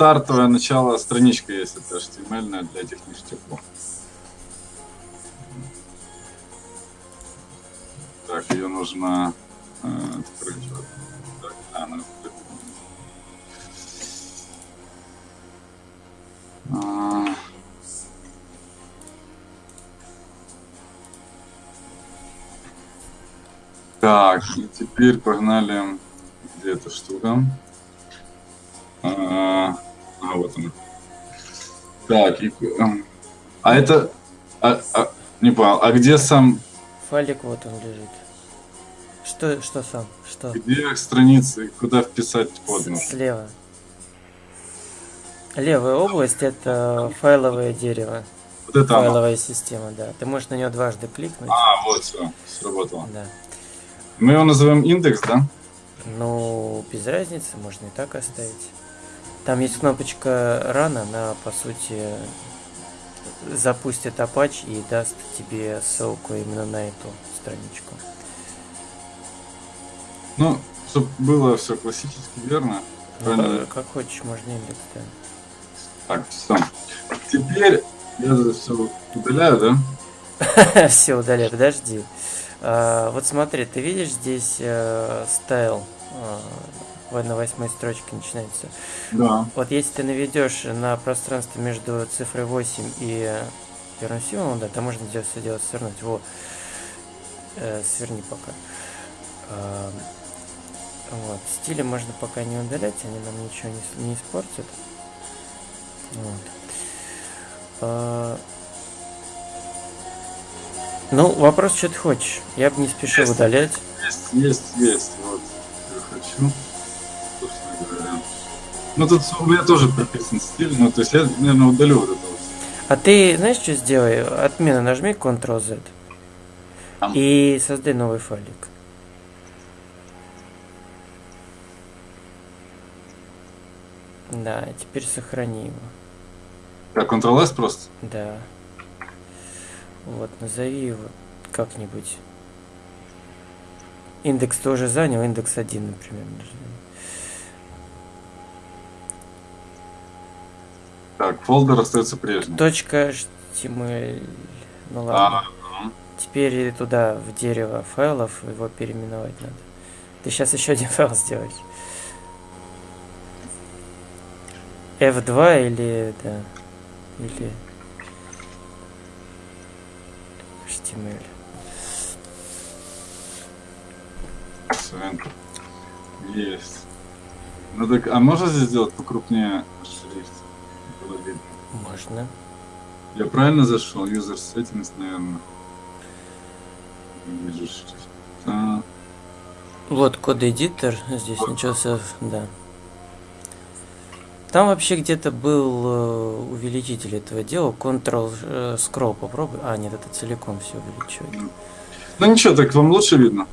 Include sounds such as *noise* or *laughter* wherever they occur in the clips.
стартовое начало страничка есть, это HTML для этих ништяков. Так, ее нужно э, открыть. Так, а, ну, а, Так, и теперь погнали. Где эта штука? А вот она. Так, и, а это... А, а, не понял, а где сам... Файлик вот он лежит. Что, что сам? Что? Где страницы, куда вписать код? Слева. Левая область это файловое дерево. Вот это Файловая оно. система, да. Ты можешь на нее дважды кликнуть. А, вот все, сработало. Да. Мы его называем индекс, да? Ну, без разницы, можно и так оставить. Там есть кнопочка рано, она, по сути, запустит Apache и даст тебе ссылку именно на эту страничку. Ну, чтобы было все классически верно. Ну, как, как хочешь, можно индекс, да. Так, все. Теперь я все удаляю, да? *laughs* все удаляю, подожди. А, вот смотри, ты видишь здесь э, стайл э, на восьмой строчке начинается. Да. Вот если ты наведешь на пространство между цифрой 8 и первым символом, да, то можно здесь все дело свернуть. Вот. Э, сверни пока. Э, вот. Стили можно пока не удалять, они нам ничего не, не испортят. Вот. А... Ну, вопрос, что ты хочешь. Я бы не спешил есть, удалять. Есть, есть, есть. Вот, я хочу. Ну, тут у меня тоже прописан стиль, ну, то есть я, наверное, удалю вот это вот. А ты знаешь, что сделай? Отмена нажми Ctrl-Z. И создай новый файлик. Да, теперь сохрани его. Как Ctrl-S просто? Да. Вот, назови его как-нибудь. Индекс тоже занял, индекс 1, например. Так, фолдер остается прежним. Точка HTML. Ну ладно. А, Теперь туда, в дерево файлов, его переименовать надо. Ты сейчас еще один *laughs* файл сделаешь. F2 или, да, или HTML. Есть. Ну так, а можно здесь сделать покрупнее? Было видно. Можно. Я правильно зашел? User settings, наверное. Вижу шрифт. А. Вот код эдитор здесь вот. начался, да. Там вообще где-то был э, увеличитель этого дела. Ctrl э, scroll попробуй. А, нет, это целиком все увеличивает. Ну ничего, так вам лучше видно.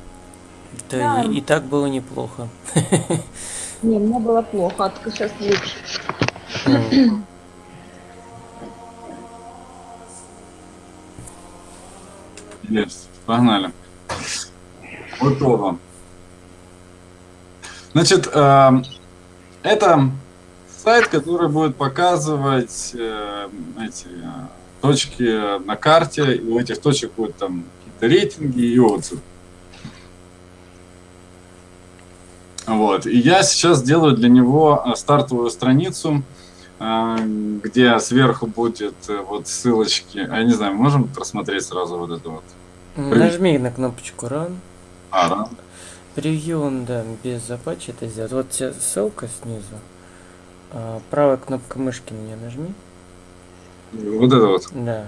Да, да. И, и так было неплохо. Не, мне было плохо, а только сейчас лучше. Есть, погнали. Готово. Значит, э, это сайт, который будет показывать э, эти э, точки на карте, и у этих точек будут там какие-то рейтинги и отзывы. Вот. И я сейчас делаю для него стартовую страницу, где сверху будет вот ссылочки. А я не знаю, можем просмотреть сразу вот это вот? Нажми на кнопочку Run. А, Run. Превью он, да, без Apache это сделать. Вот тебе ссылка снизу. А, правая кнопка мышки нее нажми. Вот это вот? Да.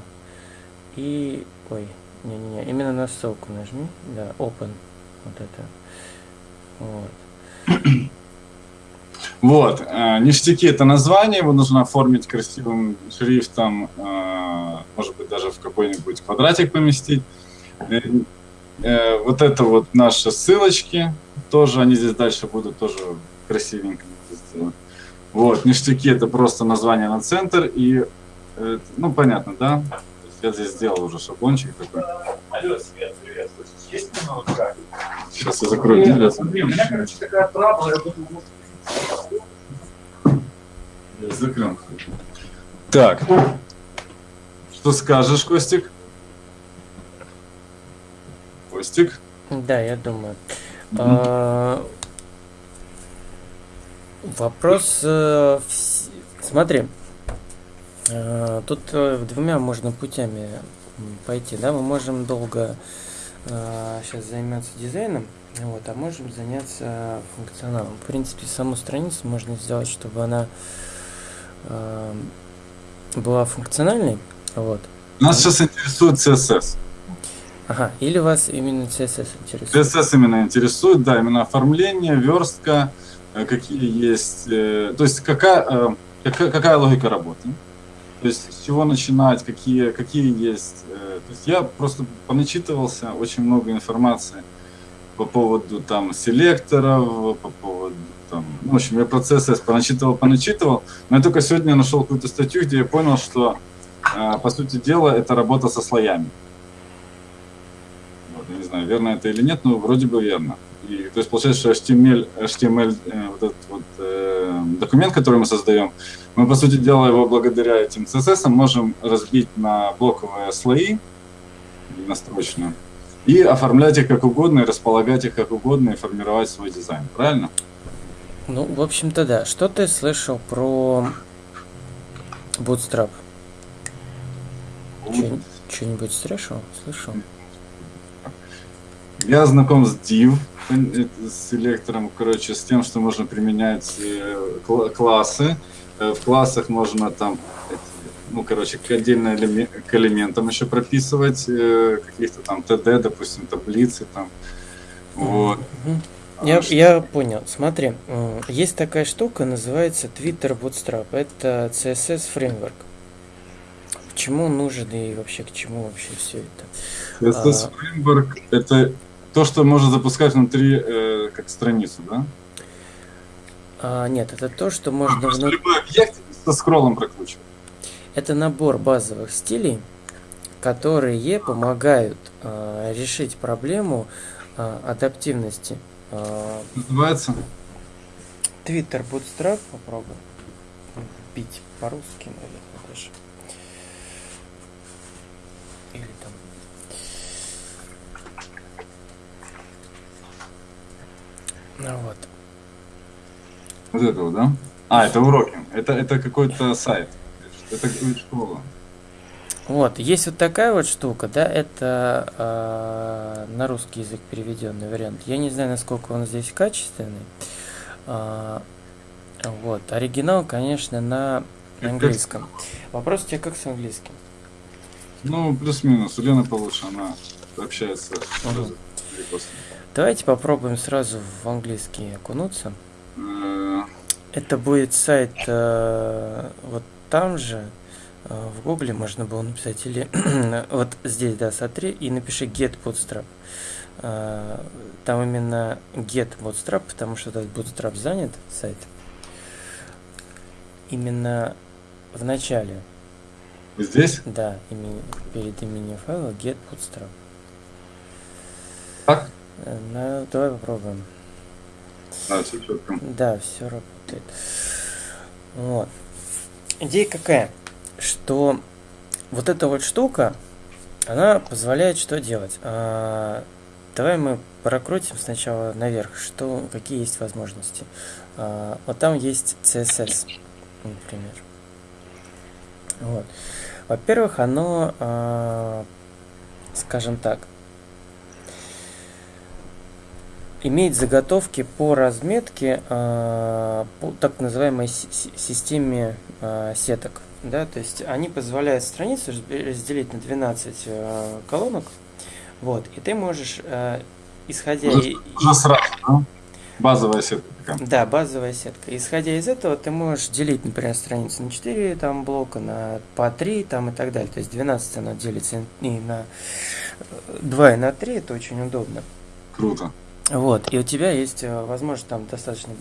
И... Ой, не-не-не, именно на ссылку нажми. Да, open. Вот это. Вот. *clears throat* Вот, э, ништяки это название, его нужно оформить красивым шрифтом, э, может быть даже в какой-нибудь квадратик поместить. Э, вот это вот наши ссылочки, тоже они здесь дальше будут тоже красивенько сделаны. Вот, ништяки это просто название на центр и, э, ну, понятно, да? Я здесь сделал уже шаблончик такой. Алло, Свет, привет. Есть минутка? Сейчас я закрою дверь. У меня, короче, такая трабла, я думаю, закрыл. Так. Что скажешь, Костик? Костик? Да, я думаю. Мгм. А, Вопрос... э, Смотри. э, Тут э, двумя можно путями пойти, да? Мы можем долго сейчас заниматься дизайном, вот, а можем заняться функционалом. В принципе, саму страницу можно сделать, чтобы она э, была функциональной, вот. Нас сейчас интересует CSS. Ага, или вас именно CSS интересует? CSS именно интересует, да, именно оформление, верстка, э, какие есть, э, то есть какая, э, какая, какая логика работы, то есть с чего начинать, какие, какие есть. То есть я просто поначитывался очень много информации по поводу там селекторов, по поводу там, ну, в общем, я про CSS поначитывал, поначитывал, но я только сегодня нашел какую-то статью, где я понял, что по сути дела это работа со слоями. Вот, я не знаю, верно это или нет, но вроде бы верно. И, то есть получается, что HTML, HTML э, вот этот вот э, документ, который мы создаем, мы, по сути дела, его благодаря этим CSS можем разбить на блоковые слои настрочно и оформлять их как угодно, и располагать их как угодно, и формировать свой дизайн. Правильно? Ну, в общем-то, да. Что ты слышал про Bootstrap? Что-нибудь слышал? Слышал? Я знаком с div, э, с селектором, короче, с тем, что можно применять э, кла- классы. Э, В классах можно там, ну, короче, к отдельно к элементам еще прописывать каких-то там TD, допустим, таблицы там. Вот. А Я, я понял. Смотри, есть такая штука, называется Twitter Bootstrap. Это CSS фреймворк. Почему он нужен и вообще к чему вообще все это? CSS Framework — это то, что можно запускать внутри э, как страницу, да? А, нет, это то, что А, можно просто внутри... любой объект со скроллом прокручивать. Это набор базовых стилей, которые помогают а, решить проблему а, адаптивности. А, Называется? Twitter Bootstrap попробуй вбить по-русски, наверное, даже. Или там. Ну вот. Вот этого, да? А, это уроки. Это, это какой-то сайт. Это школа. Вот, есть вот такая вот штука, да, это а, на русский язык переведенный вариант. Я не знаю, насколько он здесь качественный. А, вот, оригинал, конечно, на английском. Вопрос у тебя как с английским? Ну, плюс-минус. У Лены получше, она общается Ага. Давайте попробуем сразу в английский окунуться. Это будет сайт э, вот там же, э, в гугле можно было написать, или *clears throat* вот здесь, да, смотри, и напиши get bootstrap. Э, Там именно get bootstrap, потому что этот bootstrap занят, сайт. Именно в начале, Здесь? да, имени- перед именем файла get bootstrap. Так? Э, Ну, давай попробуем. Да, все четко. Да, все работает. Вот. Идея какая? Что вот эта вот штука, она позволяет что делать? А, давай мы прокрутим сначала наверх, что, какие есть возможности. А, вот там есть CSS, например. Вот. Во-первых, оно, а, скажем так, имеет заготовки по разметке а, по так называемой си- си- системе а, сеток. Да, то есть они позволяют страницу разде- разделить на 12 а, колонок. Вот, и ты можешь, исходя и- Уже сразу, да? Базовая сетка да, базовая сетка. Исходя из этого, ты можешь делить, например, страницу на 4 там, блока, на по 3 там, и так далее. То есть 12 оно делится и на 2 и на 3, это очень удобно. Круто. Вот, и у тебя есть э, возможность там достаточно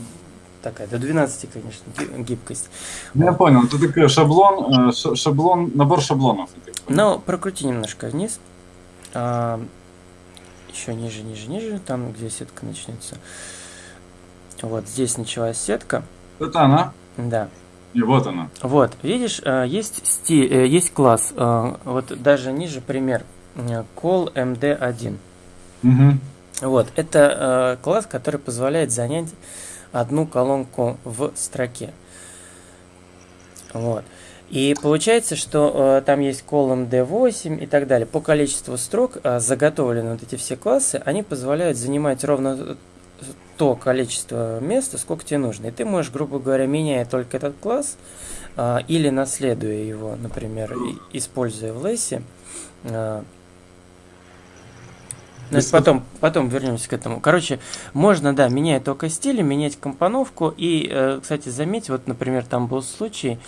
такая, до 12, конечно, ги- гибкость. Ну, Я понял, это такой шаблон, э, ша- шаблон, набор шаблонов. Но прокрути немножко вниз. А, еще ниже, ниже, ниже, там, где сетка начнется. Вот здесь началась сетка. Это она? Да. И вот она. Вот, видишь, э, есть стиль, есть класс, вот даже ниже пример, call md1. Угу. Вот, это э, класс, который позволяет занять одну колонку в строке. Вот. И получается, что э, там есть колон D8 и так далее. По количеству строк э, заготовлены вот эти все классы, они позволяют занимать ровно то количество места, сколько тебе нужно. И ты можешь, грубо говоря, меняя только этот класс э, или наследуя его, например, используя в лессе, э, ну, это потом, потом вернемся к этому. Короче, можно, да, менять только стили, менять компоновку. И, э, кстати, заметь, вот, например, там был случай,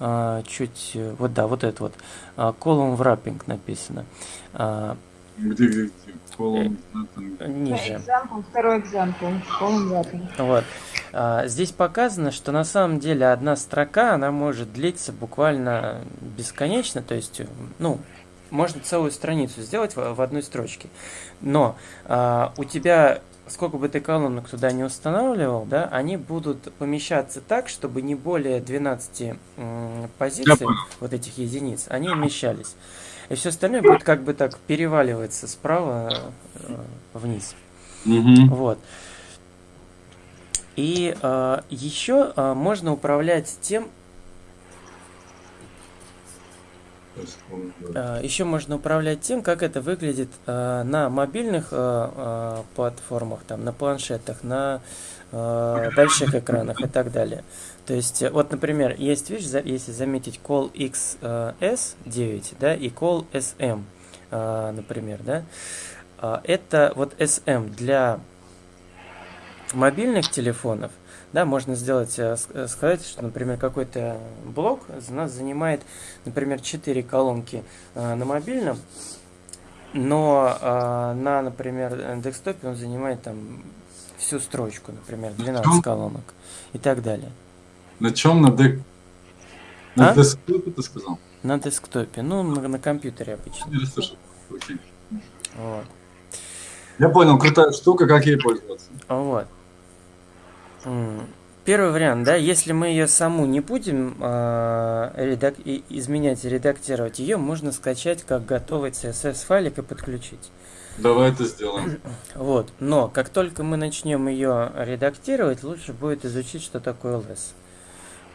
э, чуть, э, вот да, вот этот вот, column wrapping написано. Где, где, где? Там. ниже. Example, второй example. Column wrapping. Вот. А, Здесь показано, что на самом деле одна строка, она может длиться буквально бесконечно, то есть, ну, можно целую страницу сделать в, в одной строчке. Но а, у тебя, сколько бы ты колонок туда не устанавливал, да, они будут помещаться так, чтобы не более 12 м, позиций, вот этих единиц, они умещались. И все остальное будет как бы так переваливаться справа э, вниз. Мгм. Вот. И э, еще э, можно управлять тем, э, еще можно управлять тем, как это выглядит э, на мобильных э, э, платформах, там, на планшетах, на э, больших экранах и так далее. То есть, э, вот, например, есть за- если заметить call XS9, да, и call SM, э, например, да, это вот SM для мобильных телефонов, да, можно сделать, э, э, сказать, что, например, какой-то блок у нас занимает, например, 4 колонки э, на мобильном, но на, например, десктопе он занимает там всю строчку, например, 12 чем? колонок и так далее. На чем на дек? На А? десктопе ты сказал? На десктопе, ну, на, на компьютере обычно. Не расслышал. Окей. Вот. Я понял, крутая штука, как ей пользоваться. Вот. Первый вариант, да, если мы ее саму не будем а, редак- изменять и редактировать, ее можно скачать как готовый CSS файлик и подключить. Давай это сделаем. *clears throat* Вот. Но как только мы начнем ее редактировать, лучше будет изучить, что такое LS,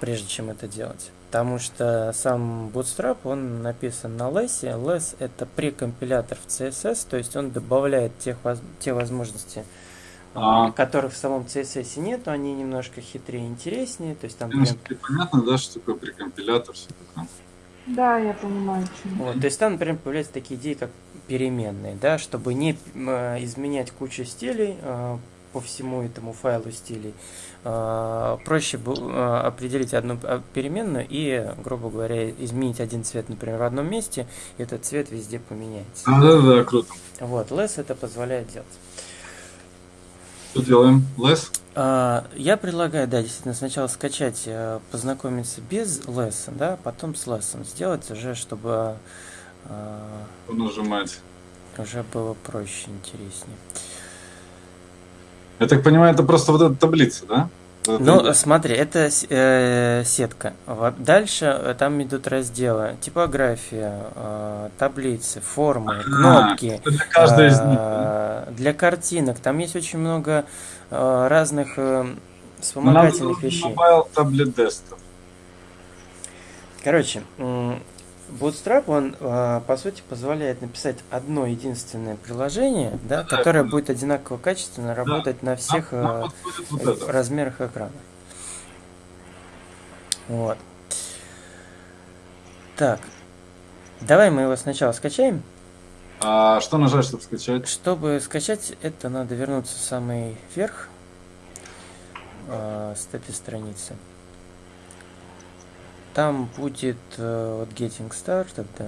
прежде чем это делать. Потому что сам Bootstrap, он написан на LS. LS это прекомпилятор в CSS, то есть он добавляет тех, те возможности, а, А. которых в самом CSS нет, они немножко хитрее и интереснее. То есть там прям Девочки, понятно, да, что такое прекомпилятор, все такое? Да, я понимаю, что. Вот, то есть там, например, появляются такие идеи, как переменные, да, чтобы не э, изменять кучу стилей э, по всему этому файлу стилей. э, проще э, определить одну э, переменную и, грубо говоря, изменить один цвет, например, в одном месте, и этот цвет везде поменяется. А, да, да, круто. Вот, less это позволяет делать. Что делаем? Лес? А, Я предлагаю, да, действительно, сначала скачать, э, познакомиться без лесса, да, потом с лессом сделать уже, чтобы а, Нажимать. уже было проще, интереснее. Я так понимаю, это просто вот эта таблица, да? Ну, смотри, это э, сетка. Дальше э, там идут разделы. Типография, э, таблицы, формы, А, кнопки. каждой из них. э, Для картинок. Там есть очень много э, разных э, нам вспомогательных вещей. Mobile Tablet Desktop. Короче, Bootstrap, он, э, по сути, позволяет написать одно единственное приложение, да, Да, которое будет одинаково качественно работать на всех нам э, вот размерах экрана. Вот. Так. Давай мы его сначала скачаем. А что нажать, чтобы скачать? Чтобы скачать, это надо вернуться в самый верх э, с этой страницы. Там будет э, вот Getting Started, да.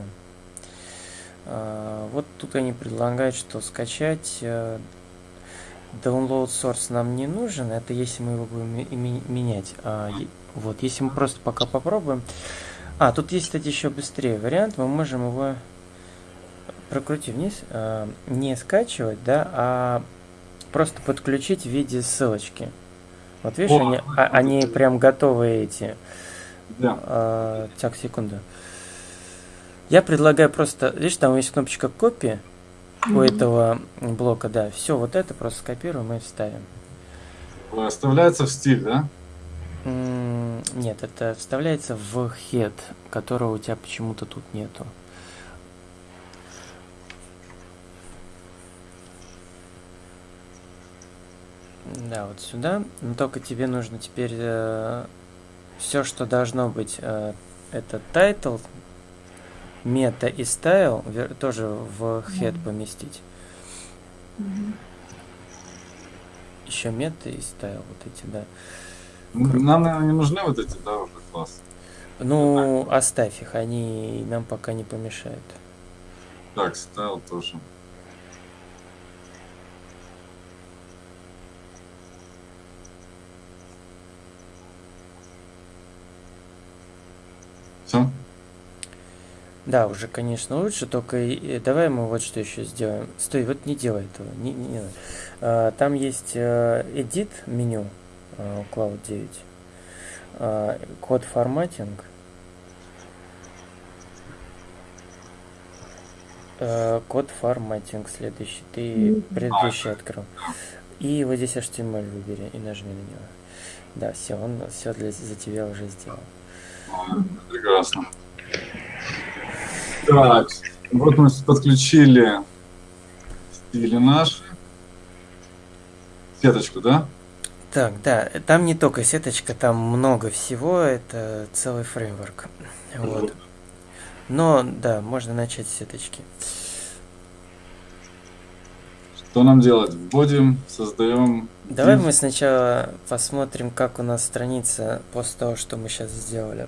А, вот тут они предлагают, что скачать э, download source нам не нужен, это если мы его будем менять. А, вот, если мы просто пока попробуем. А, тут есть, кстати, еще быстрее вариант. Мы можем его прокрутив вниз, э, не скачивать, да, а просто подключить в виде ссылочки. Вот видишь, О, они, а- они прям готовые эти. Да. А, так, секунду. Я предлагаю просто, видишь, там есть кнопочка копии у этого блока, да. Все, вот это просто скопируем и вставим. Оставляется в стиль, да? Нет, это вставляется в head, которого у тебя почему-то тут нету. Да, вот сюда. Но только тебе нужно теперь все, что должно быть, э, это title, мета и style вер- тоже в head поместить. Мгм. Еще мета и style, вот эти, да. Нам, наверное, не нужны вот эти, да, уже классы. Ну, оставь их, они нам пока не помешают. Так, стайл тоже. Все? Да, уже, конечно, лучше, только и- и давай мы вот что еще сделаем. Стой, вот не делай этого. Не, не, не надо. А, там есть э, edit меню а, Cloud 9. А, код форматинг. Э, код форматинг следующий. Ты предыдущий открыл. И вот здесь HTML выбери и нажми на него. Да, все, он все для, за тебя уже сделал. Прекрасно. Так, вот мы подключили стили наши. Сеточку, да? Так, да, там не только сеточка, там много всего, это целый фреймворк. Вот. Но, да, можно начать с сеточки. Что нам делать? Вводим, создаем. Давай мы сначала посмотрим, как у нас страница после того, что мы сейчас сделали,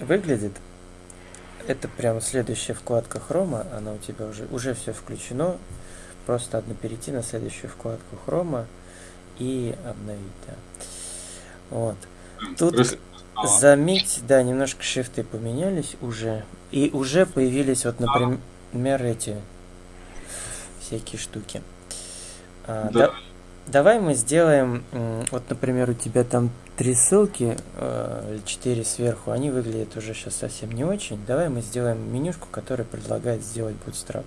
выглядит. Это прям следующая вкладка хрома, она у тебя уже, уже все включено. Просто надо перейти на следующую вкладку хрома и обновить, да. Вот. Тут. Заметь, да, немножко шрифты поменялись уже. И уже появились вот, например, эти всякие штуки. А, Да. да- давай мы сделаем, вот, например, у тебя там три ссылки, э, четыре сверху, они выглядят уже сейчас совсем не очень. Давай мы сделаем менюшку, которая предлагает сделать Bootstrap.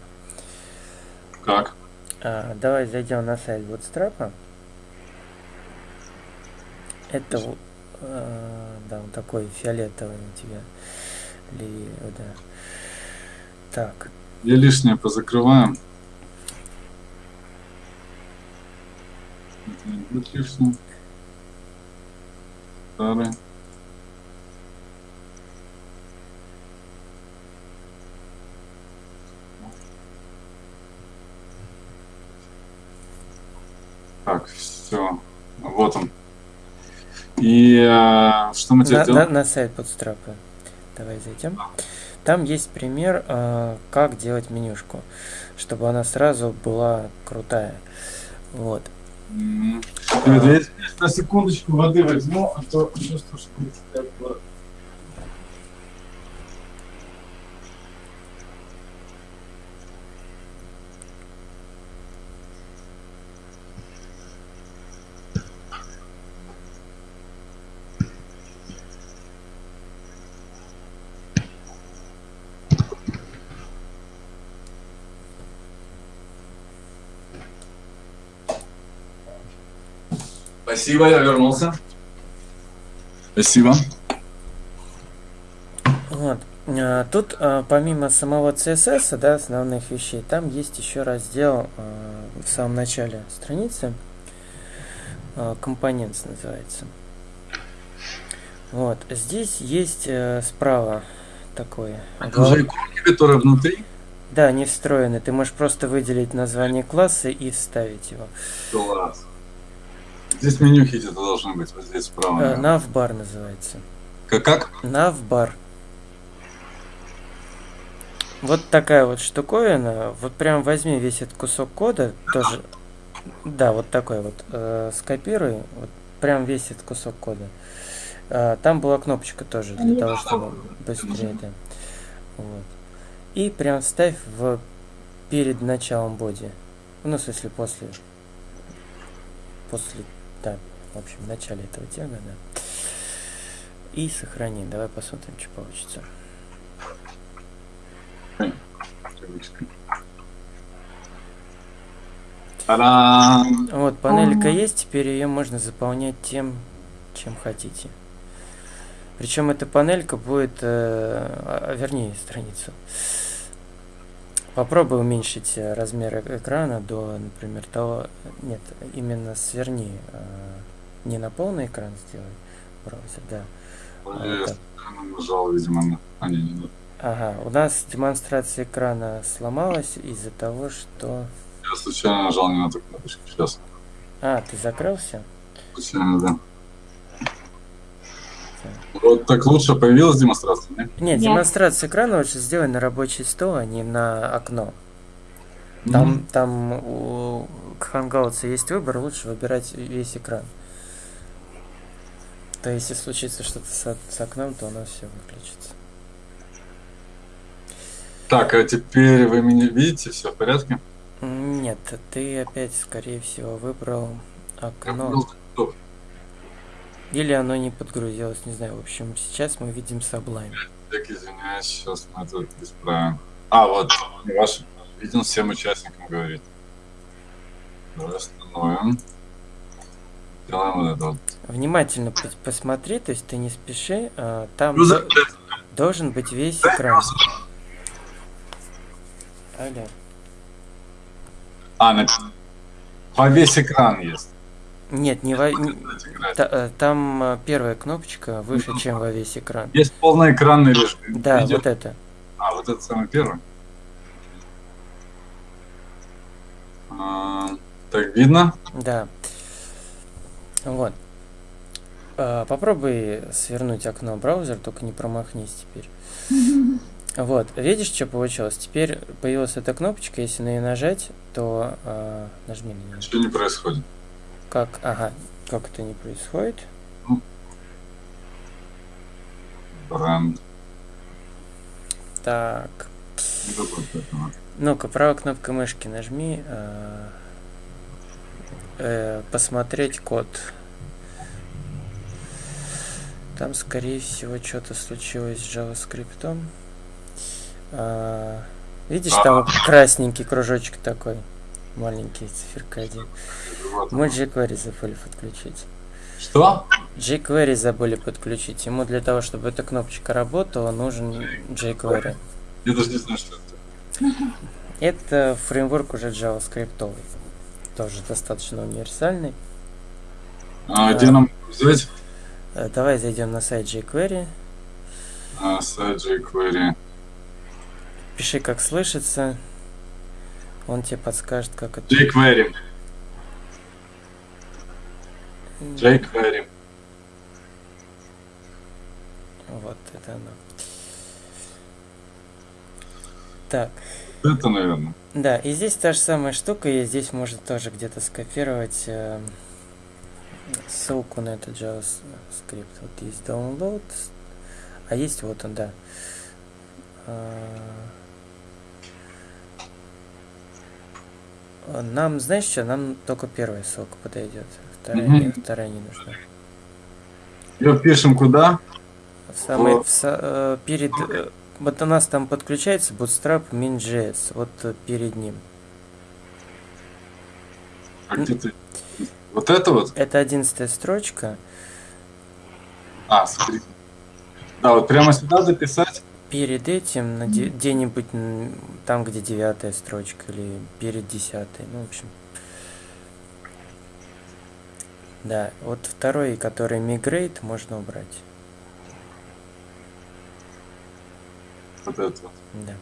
Как? А, давай зайдем на сайт Bootstrap. Это, э, да, он такой фиолетовый у тебя. Ли, да. Так, Я лишнее позакрываем. Лишним. Старый. Так, все. Вот он. И э, что мы теперь на, делаем? на- на сайт Bootstrap. Давай зайдем. Там есть пример, э, как делать менюшку, чтобы она сразу была крутая. Вот. М. Ребята, я на секундочку воды возьму, а то чувствую, что это Спасибо, я вернулся. Спасибо. Вот. А, Тут а, помимо самого CSS, да, основных вещей, там есть еще раздел а, в самом начале страницы. Components называется. Вот. Здесь есть э, справа такой. Это уже иконки, которые внутри. Да, не встроены. Ты можешь просто выделить название класса и вставить его. Класс. Здесь меню хити должны быть, вот здесь справа. Э. Navbar называется. Как? как? Navbar. Вот такая вот штуковина. Вот прям возьми весь этот кусок кода, тоже. Да, вот такой вот. э, скопируй. Вот прям весь этот кусок кода. Э, там была кнопочка тоже для того, чтобы быстрее, да. Вот. И прям ставь в перед началом боди. Ну, в смысле, после. После, да, в общем, в начале этого тега, да. И сохрани. Давай посмотрим, что получится. Вот, панелька есть, теперь ее можно заполнять тем, чем хотите. Причем эта панелька будет, э, а, вернее, страницу. Попробуй уменьшить э, размер экрана до, например, того... Нет, именно сверни. э, не на полный экран сделай браузер, да. А Я вот так. нажал, видимо, на... А, не, не, Ага, у нас демонстрация экрана сломалась из-за того, что... я случайно нажал не на ту кнопочку. Сейчас. А, ты закрылся? Случайно, да. Вот так лучше появилась демонстрация, не? Нет, Нет. демонстрация экрана лучше сделай на рабочий стол, а не на окно. Там, Мгм. там у Hangouts есть выбор, лучше выбирать весь экран. То если случится что-то с, с окном, то оно все выключится. Так, а теперь вы меня видите, все в порядке? Нет, ты опять, скорее всего, выбрал Я окно. выбрал топ. Или оно не подгрузилось, не знаю. В общем, сейчас мы видим Sublime. Так, извиняюсь, сейчас мы это исправим. А, вот, ваш виден всем участникам говорит. Давай остановим. Делаем вот это вот. Внимательно пос- посмотри, то есть ты не спеши. а, Там Ну, за- до- должен быть весь экран. Алло. А, на... по весь экран есть. Нет, не во... та- э, там э, первая кнопочка выше, чем во весь экран. Есть полноэкранный режим. Да, Видео. вот это. А, вот это самый первый. А, так, видно? Да. Вот. А, Попробуй свернуть окно браузер, только не промахнись теперь. *laughs* Вот, видишь, что получилось? Теперь появилась эта кнопочка, если на нее нажать, то а, нажми на нее. Ничего не происходит. Как, ага, как это не происходит? Бренд. Так, ну-ка, правой кнопкой мышки нажми, а, э, посмотреть код. Там, скорее всего, что-то случилось с JavaScript. А, видишь, там красненький кружочек такой, маленький, циферка один. Мы jQuery забыли подключить. Что? jQuery забыли подключить. Ему для того, чтобы эта кнопочка работала, нужен jQuery. Я даже не знаю, что это. Это фреймворк уже JavaScript. Тоже достаточно универсальный. А, где нам взять? Э, Давай зайдем на сайт jQuery. А, сайт jQuery. Пиши, как слышится. Он тебе подскажет, как это. jQuery. jQuery. Вот это оно. Так, Это, наверное. да, и здесь та же самая штука, и здесь можно тоже где-то скопировать э, ссылку на этот JavaScript. Вот есть download, а есть вот он, да. А, Нам, знаешь что, нам только первая ссылка подойдет, вторая, Мгм. не, вторая не нужна. Ее пишем куда? В самый, Вот. в э, перед, э, вот у нас там подключается Bootstrap min.js, вот э, перед ним. А где ты? Вот это вот? Это одиннадцатая строчка. А, смотри. Да, вот прямо сюда записать. Перед этим, на де- где-нибудь там, где девятая строчка, или перед десятой, ну, в общем. Да, вот второй, который migrate, можно убрать. Вот это вот. Да.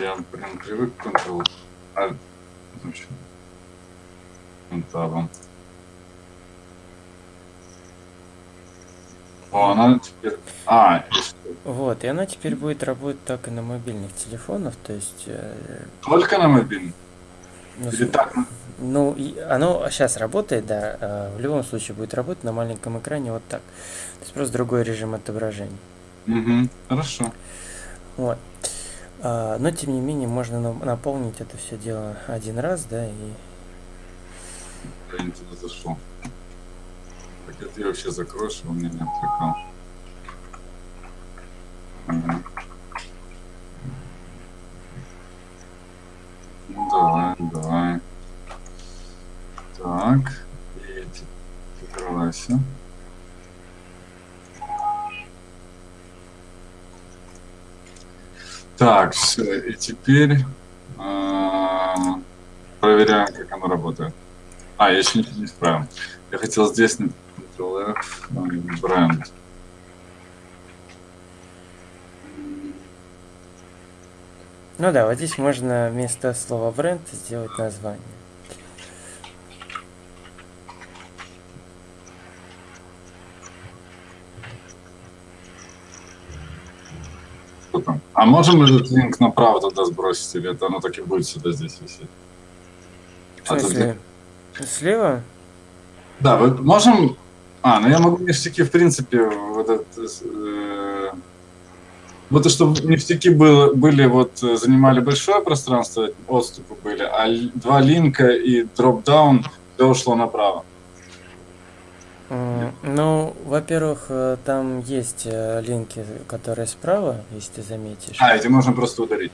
Я прям привык к Ctrl. Alt. В общем. Табом. О, она теперь... А? Вот, и она теперь будет работать так и на мобильных телефонах, то есть... э, Только на мобильный? ну, Или так? Ну, и оно сейчас работает, да, а в любом случае будет работать на маленьком экране вот так. То есть просто другой режим отображения. Мгм, Хорошо. Вот. А, но тем не менее можно на- наполнить это все дело один раз, да, и Я не туда зашел. Так это я вообще закрою, чтобы у меня не отвлекал. Ну давай, давай. Так. И закрывайся. Так, все, и теперь а, проверяем, как оно работает. А, я еще ничего не исправил. Я хотел здесь на Ctrl-F, ну, и бренд. Ну да, вот здесь можно вместо слова бренд сделать название. Что там? А можем этот линк направо туда сбросить, или это оно так и будет сюда здесь висеть? В А тут смысле? Слева? Да, вы можем... А, ну я могу ништяки, в принципе, вот этот... э, Вот и чтобы ништяки было, были, вот, э, занимали большое пространство, отступы были, а два линка и дропдаун, все ушло направо. М, Ну, во-первых, э, там есть э, линки, которые справа, если ты заметишь. А, эти можно просто ударить.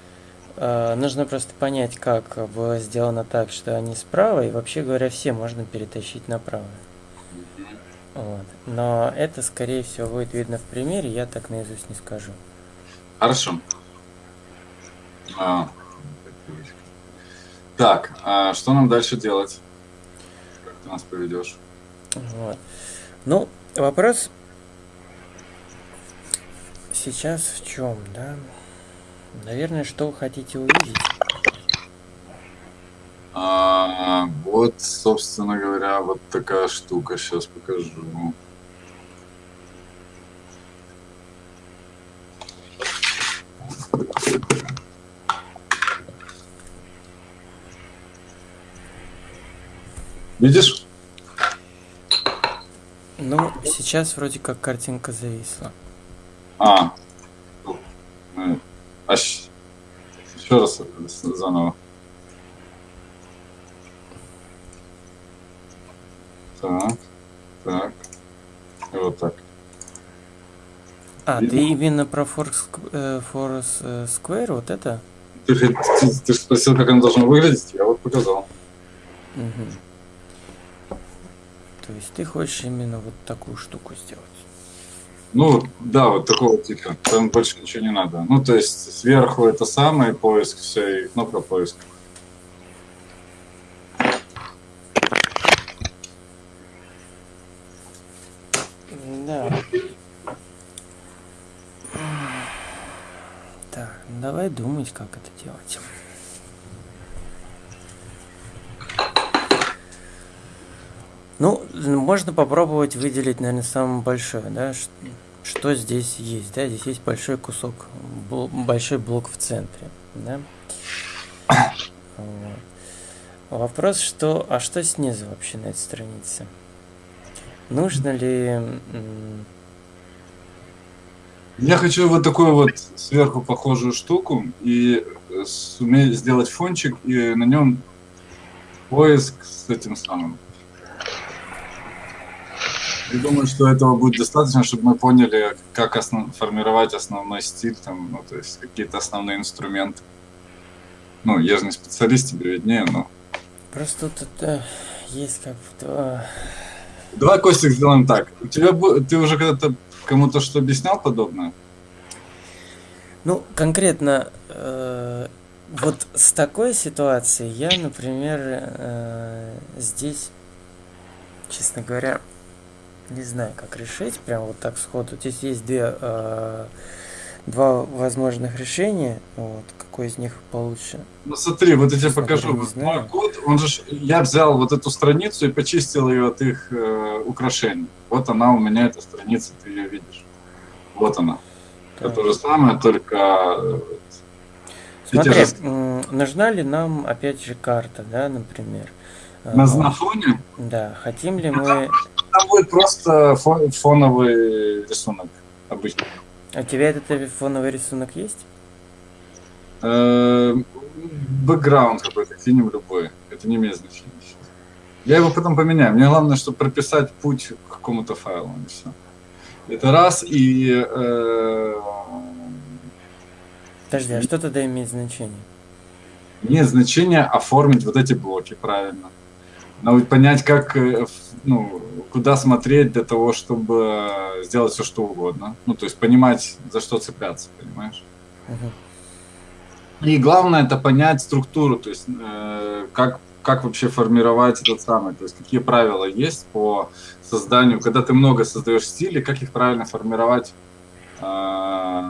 Нужно просто понять, как было сделано так, что они справа, и вообще говоря, все можно перетащить направо. Вот. Но это, скорее всего, будет видно в примере, я так наизусть не скажу. Хорошо. А, так, а что нам дальше делать? Как ты нас поведешь? Вот. Ну, вопрос сейчас в чем, да? Наверное, что вы хотите увидеть? А, вот, собственно говоря, вот такая штука. Сейчас покажу. Видишь? Ну, сейчас вроде как картинка зависла. А. Э, а еще раз заново. Так, так. И вот так. А, ты именно про Forest, э, э, Square, вот это? Ты, же- ты, ты же спросил, как оно должно выглядеть, я вот показал. Мгм. То есть ты хочешь именно вот такую штуку сделать? Ну, да, вот такого типа. Там больше ничего не надо. Ну, то есть сверху это самое, поиск, все, и кнопка поиск. Да. Так, ну думать, как это делать. Ну, можно попробовать выделить, наверное, самое большое, да, что здесь есть, да, здесь есть большой кусок, большой блок в центре, да. Вот. Вопрос, что, а что снизу вообще на этой странице? Нужно ли Я хочу вот такую вот сверху похожую штуку и э, суметь сделать фончик и на нем поиск с этим самым. Я думаю, что этого будет достаточно, чтобы мы поняли, как основ- формировать основной стиль, там, ну, то есть какие-то основные инструменты. Ну, я же не специалист, тебе виднее, но... Просто тут э, есть как бы два... Костик, сделаем так. У тебя ты уже когда-то кому-то что объяснял подобное? Ну, конкретно э, вот с такой ситуацией я, например, э, здесь, честно говоря, не знаю, как решить, прям вот так сходу. Здесь есть две, э, два возможных решения, вот, какой из них получше. Ну смотри, вот я тебе покажу. Вот. Мой код, он же, я взял вот эту страницу и почистил ее от их э, украшений. Вот она у меня, эта страница, ты ее видишь. Вот она. Это Так. то же самое, только э, Смотри, м, нужна ли нам, опять же, карта, да, например? Э, на, на фоне Да, хотим ли мы... там будет просто фо- фоновый рисунок обычный. А У тебя этот фоновый рисунок есть? Бэкграунд какой-то, кинем любой. Это не имеет значения сейчас. Я его потом поменяю. Мне главное, чтобы прописать путь к какому-то файлу. И все. Это раз. И э, Подожди, а что тогда имеет значение? имеет значение оформить вот эти блоки правильно. Надо понять, как, э, ну, куда смотреть для того, чтобы сделать все, что угодно. Ну, то есть понимать, за что цепляться, понимаешь? Мгм. И главное это понять структуру, то есть э, как, как вообще формировать этот самый, то есть какие правила есть по созданию, когда ты много создаешь стилей, как их правильно формировать э,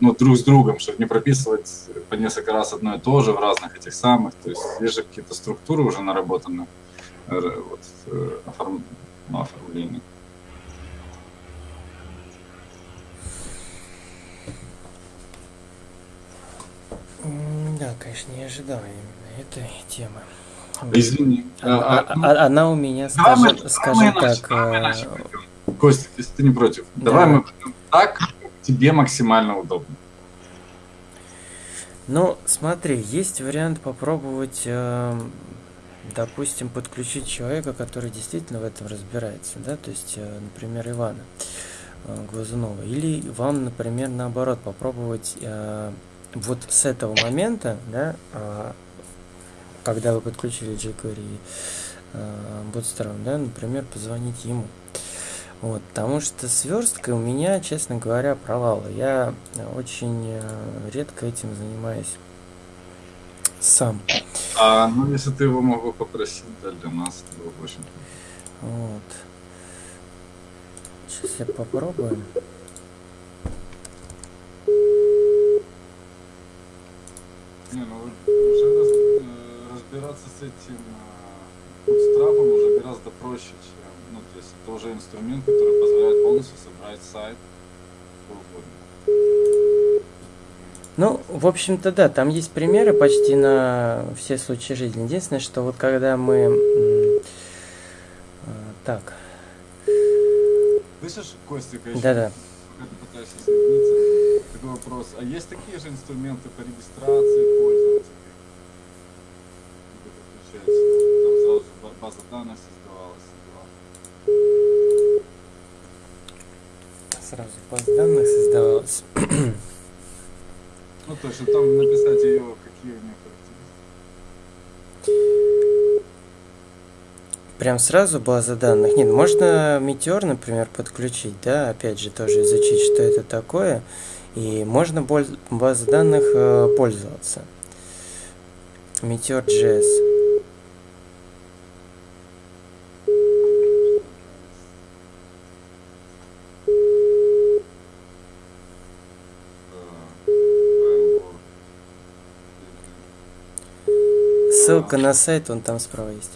ну, друг с другом, чтобы не прописывать по несколько раз одно и то же в разных этих самых, то есть есть же какие-то структуры уже наработаны э, вот, э, оформ- ну, оформления. М, Да, конечно, не ожидал этой темы. Извини. А- А, ну, Она у меня, Давай мы- скажем, давай скажем мы иначе- так, давай мы э. Костя, если ты не против, давай Да. мы пойдем так, тебе максимально удобно. Ну, смотри, есть вариант попробовать, эм, допустим, подключить человека, который действительно в этом разбирается, да, то есть, э, например, Ивана э, Глазунова. Или вам, например, наоборот, попробовать э, вот с этого момента, да, а, когда вы подключили jQuery э, Bootstrap, да, например, позвонить ему. Вот, потому что с версткой у меня, честно говоря, провалы. Я очень э, редко этим занимаюсь сам. А, ну, если ты его мог бы попросить, да, для нас, это было бы очень Вот. Сейчас я попробую. Не, ну уже э, разбираться с этим э, бутстрапом уже гораздо проще, чем, ну, то есть это уже инструмент, который позволяет полностью собрать сайт. Ну, в общем-то, да, там есть примеры почти на все случаи жизни. Единственное, что вот когда мы... э, Так, Слышишь, Костя, конечно, да-да. пока ты пытаешься соединиться, такой вопрос. А есть такие же инструменты по регистрации пользователей? Как? Там сразу же база данных создавалась. да? Сразу база данных создавалась. Ну, то есть, там написать ее, какие у нее характеристики. Прям сразу база данных. Нет, можно Meteor, например, подключить, да, опять же, тоже изучить, что это такое. И можно базой данных э, пользоваться. Meteor.js. Ссылка на сайт, он там справа есть.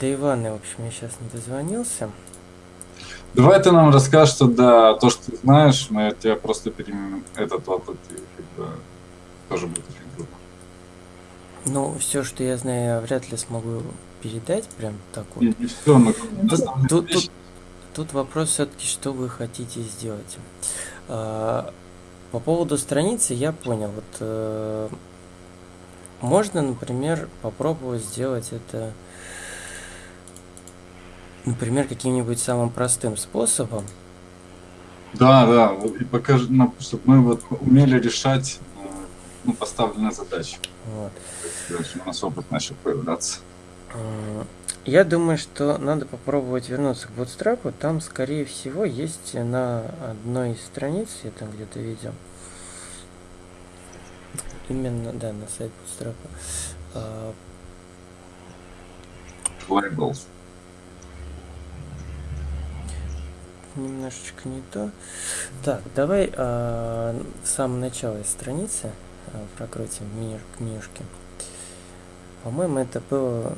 До Ивана, в общем, я сейчас не дозвонился. Давай ты нам расскажешь тогда то, что ты знаешь, мы от тебя просто переймем этот опыт, и как бы тоже будет очень. Ну, все, что я знаю, я вряд ли смогу передать прям так вот. И, все, мы Тут, тут- тут- тут вопрос все-таки, что вы хотите сделать. А, По поводу страницы я понял. Вот э, можно, например, попробовать сделать это, например, каким-нибудь самым простым способом. Да, да, и покажи, нам, чтобы мы вот умели решать э, ну, поставленные задачи. Вот. У нас опыт начал появляться. Я думаю, что надо попробовать вернуться к Bootstrap. Там, скорее всего, есть на одной из страниц, я там где-то видел. Именно, да, на сайт Bootstrap. А, Labels. Немножечко не то. Так, давай а, в самом начале страницы а, прокрутим меню, менюшки. По-моему, это было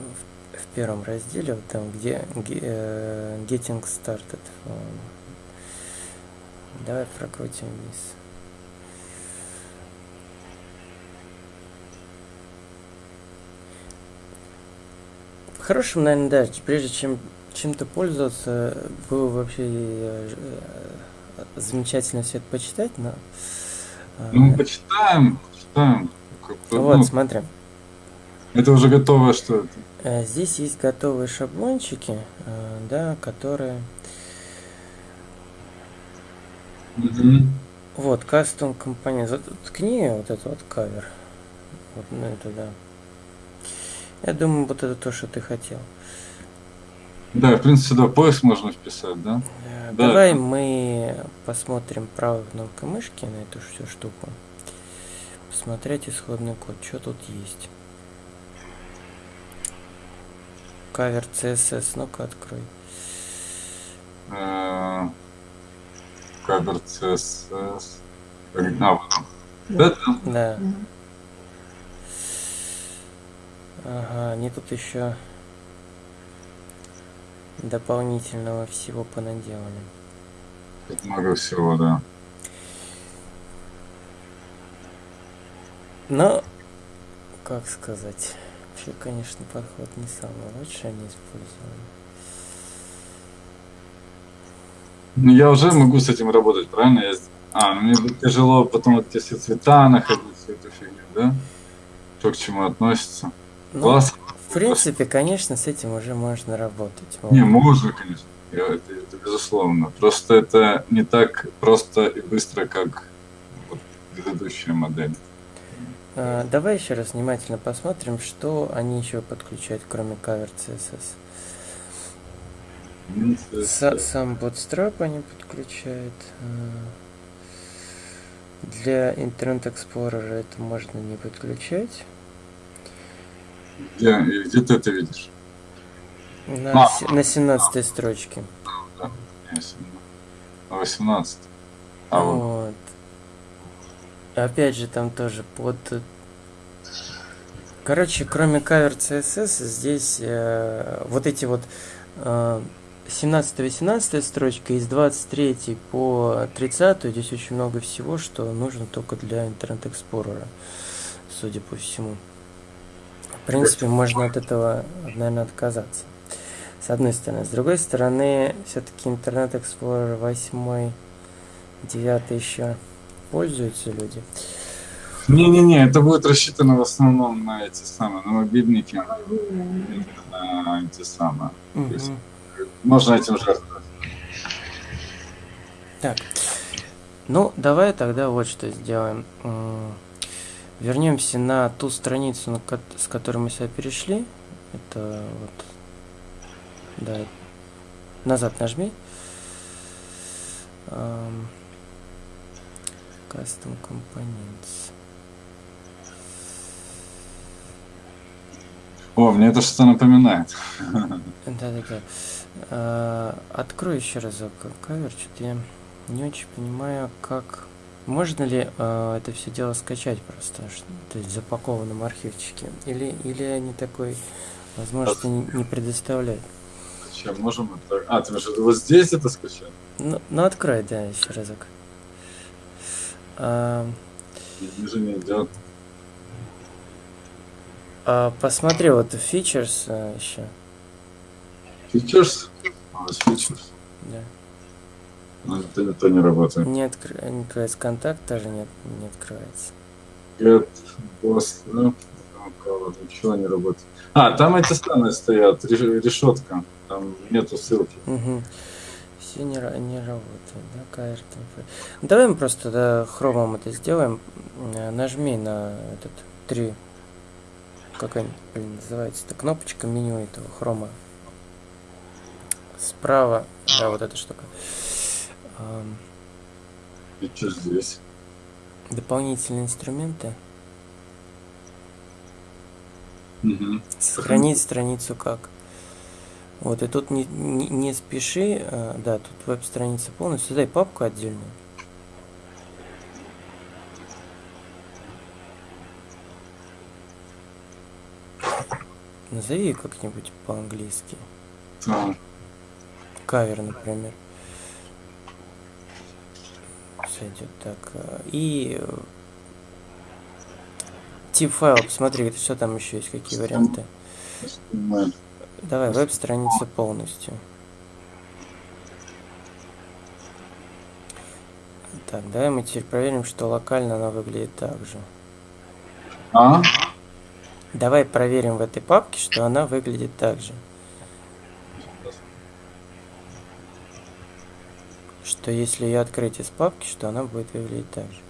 в, в первом разделе, вот там, где э, Getting Started. Давай прокрутим вниз. Хорошим, наверное, да, прежде чем чем-то пользоваться, было вообще э, э, замечательно все это почитать, но... э, Ну, мы почитаем, почитаем. Вот, ну, смотри. это уже готовое что это? Здесь есть готовые шаблончики, да, которые... Мгм. Вот, компонент. Вот ткни вот этот вот кавер. Вот на это, да. Я думаю, вот это то, что ты хотел. Да, в принципе, сюда поиск можно вписать, да? Э, Да. Давай мы посмотрим правой кнопкой мышки на эту всю штуку. Посмотреть исходный код. Что тут есть? Кавер CSS. Ну-ка, открой. Э, Кавер CSS. А, вот? Да. Мгм. Ага, они тут еще дополнительного всего понаделали. Тут много всего, да. Но, как сказать, вообще, конечно, подход не самый лучший они использовали. Ну, я уже могу с этим работать, правильно? Я... А, ну мне будет тяжело потом вот эти все цвета находить, всю эту фигню, да? Что к чему относится. Ну, Класс. В принципе, конечно, с этим уже можно работать. Вот. Не, можно, конечно. Это, это безусловно. Просто это не так просто и быстро, как вот предыдущая модель. А, давай еще раз внимательно посмотрим, что они еще подключают, кроме кавер CSS. Ну, Са- сам Bootstrap они подключают. а, Для Internet Explorer это можно не подключать. Где, где ты это видишь? На, А. на 17 строчке. Если На 18. А вот. Вот. Опять же, там тоже под... э, Короче, кроме кавер CSS, здесь э, вот эти вот э, 17-18 строчка, из 23 по 30 здесь очень много всего, что нужно только для Explorer, судя по всему. В принципе, можно от этого, наверное, отказаться. С одной стороны. С другой стороны, все-таки Internet Explorer 8, 9 еще пользуются люди. Не-не-не, это будет рассчитано в основном на эти самые, на мобильники, на эти самые. есть- Мгм. Можно этим жертвовать. Так. Ну, давай тогда вот что сделаем. Вернемся на ту страницу, на ко- с которой мы сюда перешли. Это вот. Да. Назад нажми. Ам, Custom Components. О, мне это что-то напоминает. Да-да-да. А, Открой еще разок кавер. Что-то я не очень понимаю, как... Можно ли а, это все дело скачать просто, то есть в запакованном архивчике? Или, или они такой возможности не, не предоставляют? Зачем можем это? А, ты же вот здесь это скачал? Ну, ну открой, да, еще разок. А, Ниже не идет. а, посмотри, вот features а, еще. Features? А, features. Да. Ну, это, это не работает. Не, откры- не открывается контакт, тоже нет, не открывается. Get boss, ну, ничего не работает. А, там эти самые стоят, реш- решетка. Там нету ссылки. Угу. Все не, не работает, да. Ну, Давай мы просто да, хромом это сделаем. Э, Нажми на этот три. Как они, блин, называется? Это кнопочка меню этого хрома. Справа, да, вот эта штука. И что здесь? дополнительные инструменты. Мгм. Сохранить страницу как. Вот, и тут не, не, не спеши, а, да, тут веб-страница полностью, дай папку отдельную. Назови как-нибудь по-английски. Там. Кавер, например. Сойдет так. а, И э, тип файл, посмотри, что там еще есть, какие варианты. Давай, веб-страница полностью. Так, давай мы теперь проверим, что локально она выглядит так же. А? Давай проверим в этой папке, что она выглядит так же. Что если ее открыть из папки, что она будет выглядеть так же.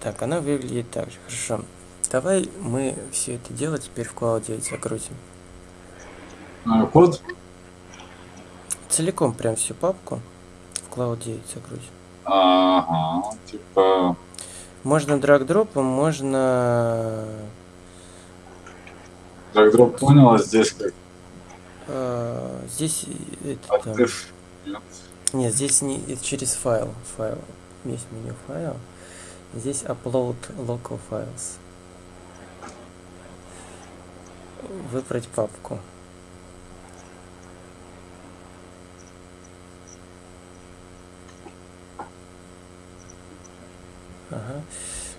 Так, она выглядит так же. Хорошо. Давай мы все это дело теперь в Cloud 9 закрутим. А, код? Целиком прям всю папку в Cloud 9 закрутим. Ага, типа... Можно драг-дропом, можно... Драг-дроп понял, а здесь как э, здесь это, там-. Нет. Здесь не через файл. Файл. Есть меню файл. Здесь upload local files. Выбрать папку. Ага.